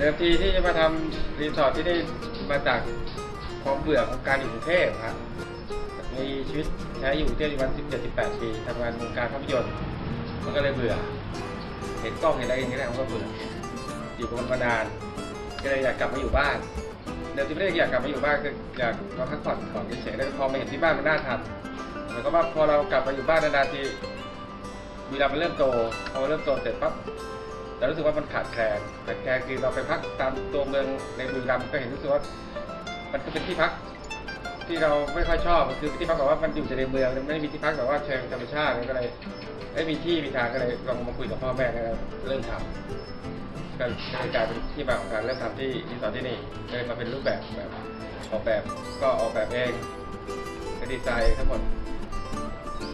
เดิมทีที่จะมาทำรีสอร์ทที่นี่มาจากความเบื่อของการอยู่กรุงเทพครับมีชีวิตใช้อยู่กรุงเทพอยู่วัน17 18ปีทำงานวงการภาพยนตร์มันก็เลยเบื่อ เห็นกล้องเห็นอะไรอย่างเงี้ยมันก็เบื่ออยู่กับมันมานานก็เลยอยากกลับมาอยู่บ้านเดิมทีไม่ได้อยากกลับมาอยู่บ้านคืออยากมาพักผ่อนก่อนเฉยๆแล้วพอมาเห็นที่บ้านมันน่าทำเหมือนกับว่าพอเรากลับมาอยู่บ้านนานๆทีเวลามันเริ่มโตพอเริ่มโตเสร็จปั๊บ เรารู้สึกว่ามันขาดแคลนขาดแคลนคือเราไปพักตามตัวเมืองในบุรีรัมย์ก็เห็นรู้สึกว่ามันก็เป็นที่พักที่เราไม่ค่อยชอบคือที่พักแบบว่ามันอยู่ในเมืองไม่ได้มีที่พักแบบว่าเชิงธรรมชาติก็เลยไม่มีที่มีทางก็เลยลองมาคุยกับพ่อแม่ก็เริ่มทำก็เลยกลายเป็นที่มาของการเริ่มทำที่รีสอร์ทที่นี่เลยมาเป็นรูปแบบแบบออกแบบก็ออกแบบเองก็ดีไซน์ทั้งหมด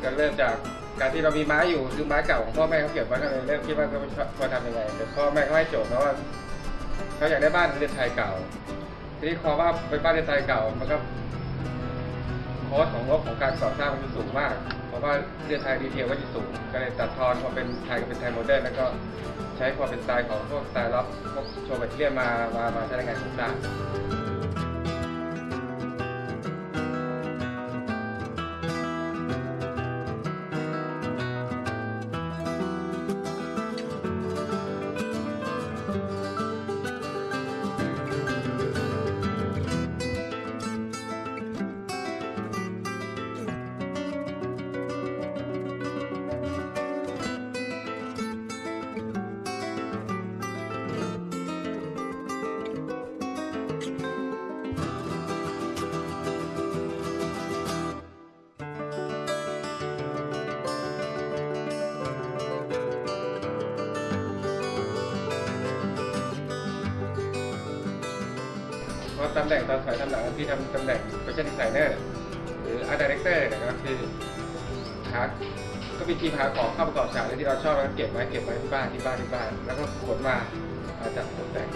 ก็เริ่มจากการที่เรามีไม้อยู่คือไม้เก่าของพ่อแม่เขาเก็บไว้ก็เลยเริ่มคิดว่าเขาควรทำยังไงแต่พ่อแม่เขาให้โจทย์มาว่าเขาอยากได้บ้านเรือนไทยเก่า ทีนี้พอว่าเป็นบ้านเรือนไทยเก่ามันก็ cost ของงบของการก่อสร้างมันจะสูงมาก เพราะว่าเรือนไทย detail ก็จะสูง ก็เลยตัดทอนมาเป็นไทยก็เป็นไทย modern แล้วก็ใช้ความเป็นสไตล์ของพวกสไตล์ล็อกพวกโชว์แบตเตอรี่มามามาใช้ในงานโครงสร้าง เพราตำแหน่งตอนสายตำหนังที่ทำตำแหน่ง fashion designer หรือ art director เนี่ยก็คือหาก็มีทีมหาของเข้าประกอบฉากเลยที่เราชอบแล้วก็เก็บไว้เก็บไว้ที่บ้านที่บ้านที่บ้าน แล้วก็ขนมามาจัดตกแต่ง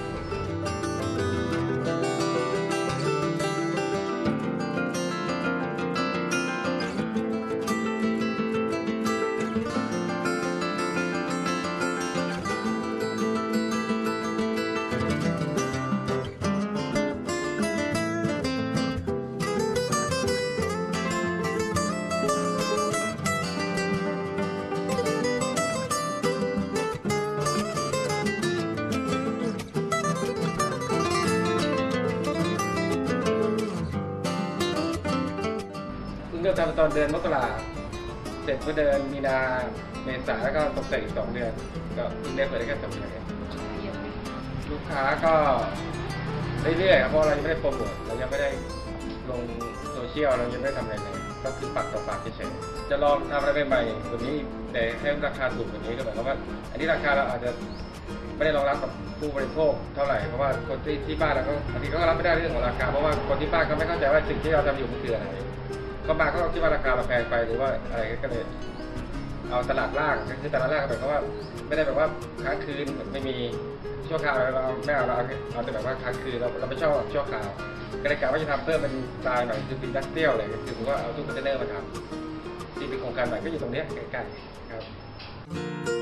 เริ่มทำตอนเดือนมกราเสร็จเมื่อเดือนมีนาเมษาแล้วก็ตกแต่งอีกสองเดือนก็เพิ่งได้เปิดได้แค่สองเดือนเองลูกค้าก็เรื่อยๆครับเพราะเรายังไม่ได้โปรโมทเรายังไม่ได้ลงโซเชียลเรายังไม่ได้ทำอะไรเลยก็คือปากต่อปากเฉยๆจะลองทำอะไรใหม่ๆตัวนี้แต่ให้ราคาถูกกว่านี้ก็หมายความว่า อันนี้ราคาเราอาจจะไม่ได้รองรับกับผู้บริโภคเท่าไหร่เพราะว่าคนที่ที่บ้านเราก็บางทีก็รับไม่ได้เรื่องของราคาเพราะว่าคนที่บ้านเขาไม่เข้าใจว่าสิ่งที่เราทำอยู่มันคืออะไร เขามาเขาก็คิดว่าราคาเราแพงไปหรือว่าอะไรก็เลย เอาตลาดล่างคือตลาดล่างหมายความว่าไม่ได้แบบว่าค้างคืนไม่มีชั่วคราวเราไม่เอาเราเอาแต่แบบว่าค้างคืนเราเราไม่ชอบชั่วคราวก็เลยกะว่าจะทำเพิ่มเป็นสไตล์หน่อยคือเป็น industrial เลยคือผมว่าเอาตู้คอนเทนเนอร์มาทำที่เป็นโครงการใหม่ก็อยู่ตรงนี้ใกล้ๆครับ